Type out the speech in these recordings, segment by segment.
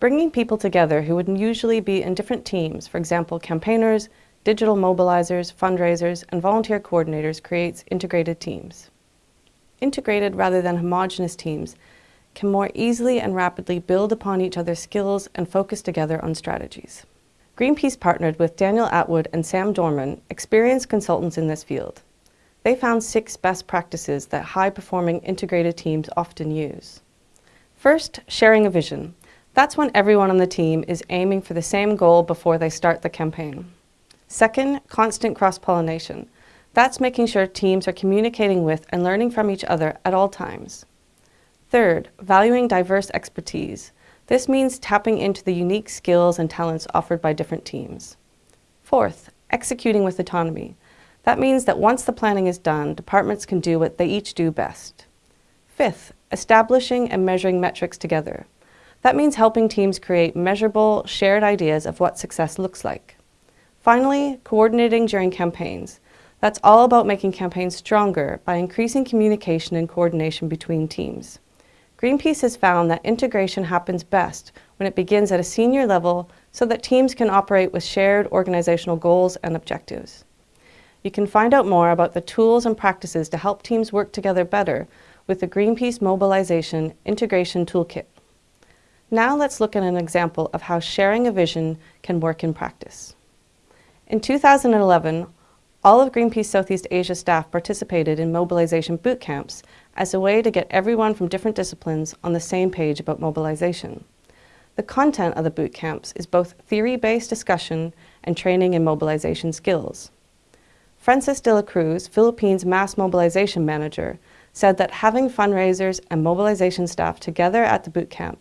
Bringing people together who would usually be in different teams, for example, campaigners, digital mobilizers, fundraisers, and volunteer coordinators creates integrated teams. Integrated rather than homogenous teams can more easily and rapidly build upon each other's skills and focus together on strategies. Greenpeace partnered with Daniel Atwood and Sam Dorman, experienced consultants in this field. They found six best practices that high-performing integrated teams often use. First, sharing a vision. That's when everyone on the team is aiming for the same goal before they start the campaign. Second, constant cross-pollination. That's making sure teams are communicating with and learning from each other at all times. Third, valuing diverse expertise. This means tapping into the unique skills and talents offered by different teams. Fourth, executing with autonomy. That means that once the planning is done, departments can do what they each do best. Fifth, establishing and measuring metrics together. That means helping teams create measurable, shared ideas of what success looks like. Finally, coordinating during campaigns. That's all about making campaigns stronger by increasing communication and coordination between teams. Greenpeace has found that integration happens best when it begins at a senior level so that teams can operate with shared organizational goals and objectives. You can find out more about the tools and practices to help teams work together better with the Greenpeace Mobilization Integration Toolkit. Now let's look at an example of how sharing a vision can work in practice. In 2011, all of Greenpeace Southeast Asia staff participated in mobilization boot camps as a way to get everyone from different disciplines on the same page about mobilization. The content of the boot camps is both theory-based discussion and training in mobilization skills. Francis de la Cruz, Philippines Mass Mobilization Manager, said that having fundraisers and mobilization staff together at the boot camp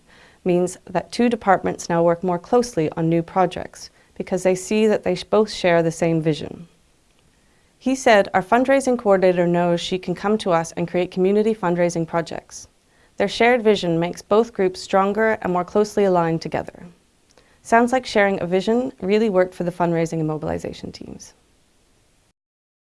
means that two departments now work more closely on new projects because they see that they both share the same vision. He said, our fundraising coordinator knows she can come to us and create community fundraising projects. Their shared vision makes both groups stronger and more closely aligned together. Sounds like sharing a vision really worked for the fundraising and mobilization teams.